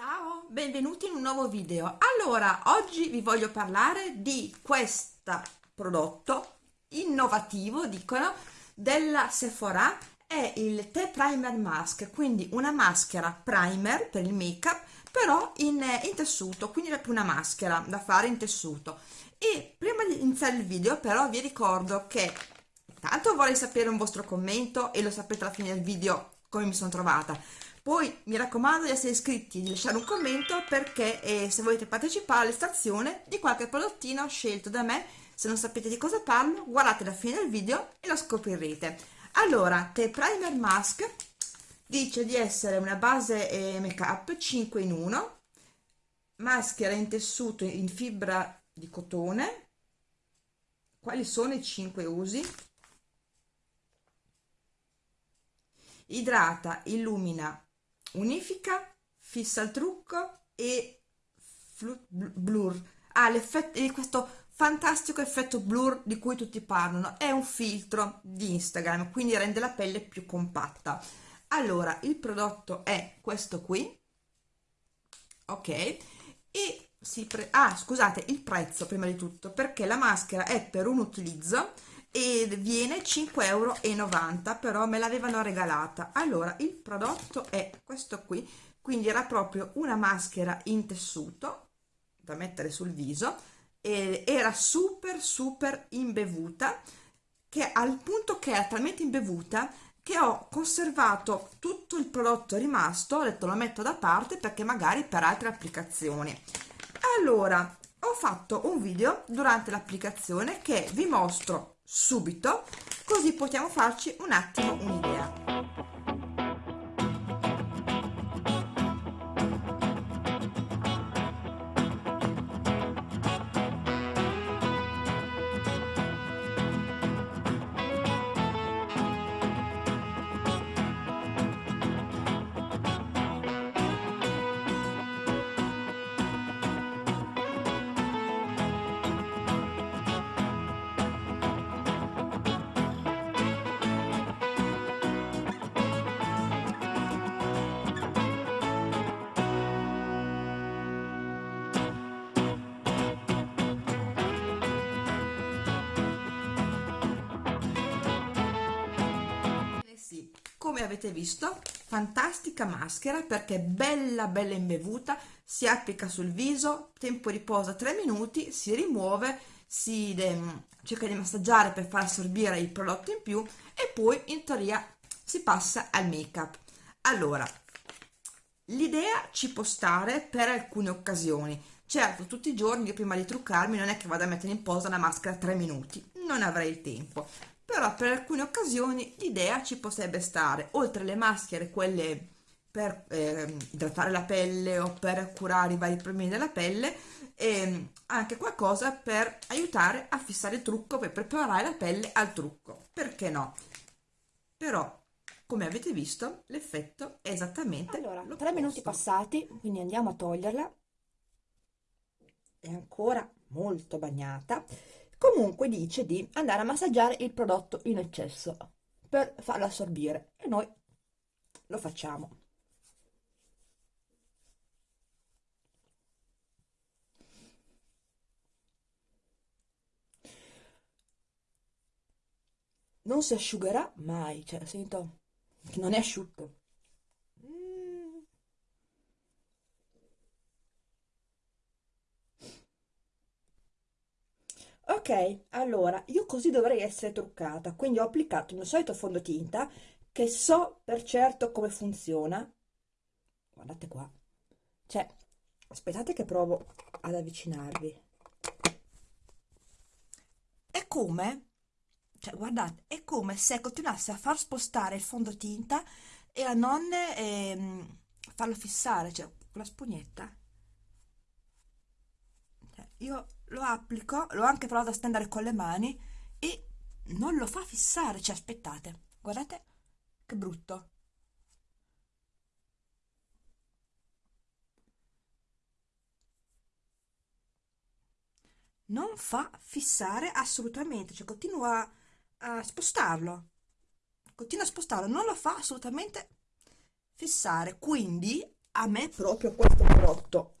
Ciao, benvenuti in un nuovo video. Allora, oggi vi voglio parlare di questo prodotto innovativo, dicono, della Sephora. È il T Primer Mask, quindi una maschera primer per il make up, però in, in tessuto, quindi è una maschera da fare in tessuto. E prima di iniziare il video, però, vi ricordo che tanto vorrei sapere un vostro commento e lo sapete alla fine del video come mi sono trovata poi mi raccomando di essere iscritti di lasciare un commento perché eh, se volete partecipare all'estrazione di qualche prodottino scelto da me, se non sapete di cosa parlo, guardate la fine del video e lo scoprirete. Allora, The Primer Mask dice di essere una base eh, make up 5 in 1, maschera in tessuto in fibra di cotone. Quali sono i 5 usi? Idrata, illumina, unifica, fissa il trucco e blur. Ah, l'effetto di questo fantastico effetto blur di cui tutti parlano. È un filtro di Instagram, quindi rende la pelle più compatta. Allora, il prodotto è questo qui, ok? E si pre ah, scusate, il prezzo prima di tutto, perché la maschera è per un utilizzo e viene 5,90 euro però me l'avevano regalata. Allora il prodotto è questo qui quindi era proprio una maschera in tessuto da mettere sul viso e era super super imbevuta che al punto che era talmente imbevuta che ho conservato tutto il prodotto rimasto ho detto lo metto da parte perché magari per altre applicazioni. Allora ho fatto un video durante l'applicazione che vi mostro subito così possiamo farci un attimo un'idea come avete visto fantastica maschera perché è bella bella imbevuta si applica sul viso tempo riposa 3 minuti si rimuove si cerca di massaggiare per far assorbire il prodotto in più e poi in teoria si passa al make up allora l'idea ci può stare per alcune occasioni. Certo tutti i giorni io prima di truccarmi non è che vado a mettere in posa una maschera 3 minuti non avrei il tempo però per alcune occasioni l'idea ci potrebbe stare, oltre alle maschere, quelle per eh, idratare la pelle o per curare i vari problemi della pelle, e anche qualcosa per aiutare a fissare il trucco, per preparare la pelle al trucco, perché no? Però, come avete visto, l'effetto è esattamente Allora, tre minuti passati, quindi andiamo a toglierla, è ancora molto bagnata, comunque dice di andare a massaggiare il prodotto in eccesso per farlo assorbire e noi lo facciamo. Non si asciugherà mai cioè sento che non è asciutto ok allora io così dovrei essere truccata quindi ho applicato il mio solito fondotinta che so per certo come funziona. Guardate qua. Cioè aspettate che provo ad avvicinarvi. È come cioè guardate è come se continuasse a far spostare il fondotinta e a non ehm, farlo fissare cioè con la spugnetta io lo applico, l'ho anche provato a stendere con le mani e non lo fa fissare, cioè aspettate, guardate che brutto. Non fa fissare assolutamente, cioè continua a spostarlo, continua a spostarlo, non lo fa assolutamente fissare, quindi a me proprio questo prodotto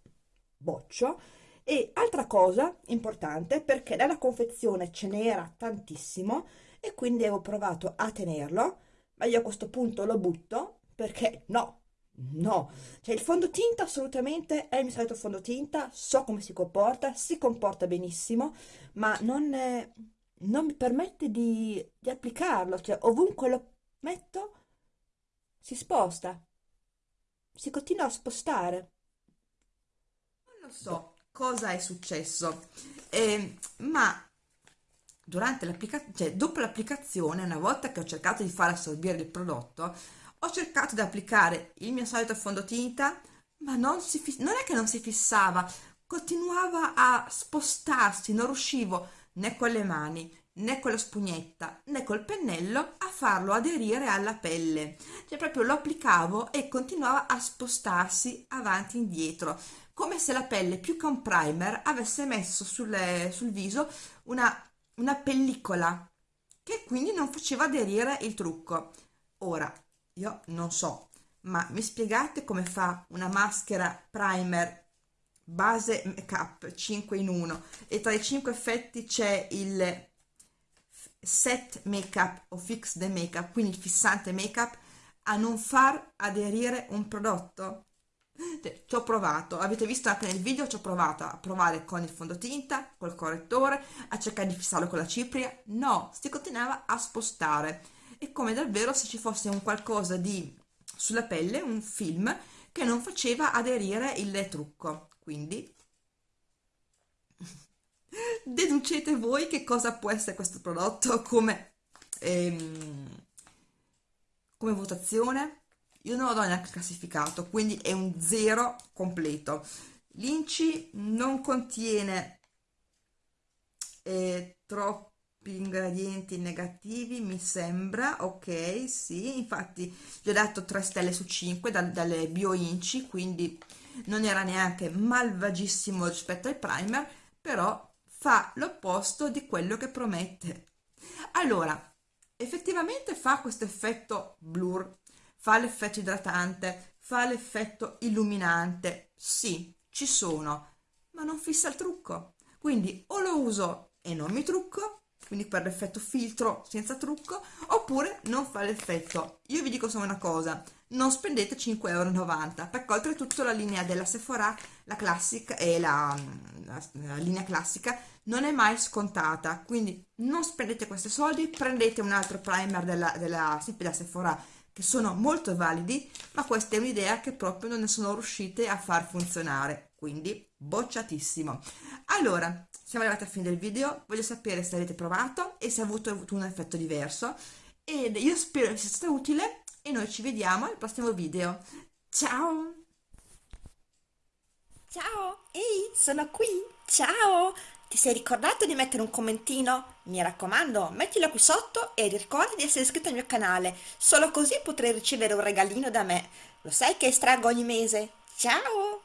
boccio e altra cosa importante perché nella confezione ce n'era tantissimo e quindi avevo provato a tenerlo ma io a questo punto lo butto perché no no. Cioè il fondotinta assolutamente è il mio solito fondotinta so come si comporta si comporta benissimo ma non, è, non mi permette di, di applicarlo cioè ovunque lo metto si sposta. Si continua a spostare. Non lo so cosa è successo, eh, ma durante l'applicazione, cioè dopo l'applicazione, una volta che ho cercato di far assorbire il prodotto, ho cercato di applicare il mio solito fondotinta, ma non, si, non è che non si fissava, continuava a spostarsi, non riuscivo né con le mani né con la spugnetta né col pennello a farlo aderire alla pelle. Cioè proprio lo applicavo e continuava a spostarsi avanti e indietro come se la pelle più che un primer avesse messo sulle, sul viso una, una pellicola che quindi non faceva aderire il trucco ora io non so ma mi spiegate come fa una maschera primer base make up 5 in 1 e tra i 5 effetti c'è il set make-up o fix the make-up, quindi il fissante make-up, a non far aderire un prodotto? Ci ho provato, avete visto anche nel video, ci ho provato a provare con il fondotinta, col correttore, a cercare di fissarlo con la cipria, no, si continuava a spostare. È come davvero se ci fosse un qualcosa di sulla pelle, un film, che non faceva aderire il trucco. Quindi deducete voi che cosa può essere questo prodotto come, ehm, come votazione io non lo do neanche classificato quindi è un zero completo. L'inci non contiene eh, troppi ingredienti negativi mi sembra. Ok sì infatti gli ho dato 3 stelle su 5 da, dalle bio inci quindi non era neanche malvagissimo rispetto al primer però fa l'opposto di quello che promette. Allora, effettivamente fa questo effetto blur, fa l'effetto idratante, fa l'effetto illuminante, sì, ci sono, ma non fissa il trucco. Quindi o lo uso e non mi trucco, quindi per l'effetto filtro senza trucco, oppure non fa l'effetto. Io vi dico solo una cosa, non spendete 5,90 euro perché oltretutto la linea della Sephora la classica e la, la, la, linea classica non è mai scontata quindi non spendete questi soldi prendete un altro primer della, della, della Sephora che sono molto validi ma questa è un'idea che proprio non ne sono riuscite a far funzionare quindi bocciatissimo allora siamo arrivati alla fine del video voglio sapere se avete provato e se ha avuto, un effetto diverso ed io spero sia stato utile e noi ci vediamo al prossimo video. Ciao! Ciao! Ehi, sono qui! Ciao! Ti sei ricordato di mettere un commentino? Mi raccomando, mettilo qui sotto e ricorda di essere iscritto al mio canale, solo così potrai ricevere un regalino da me. Lo sai che estraggo ogni mese? Ciao!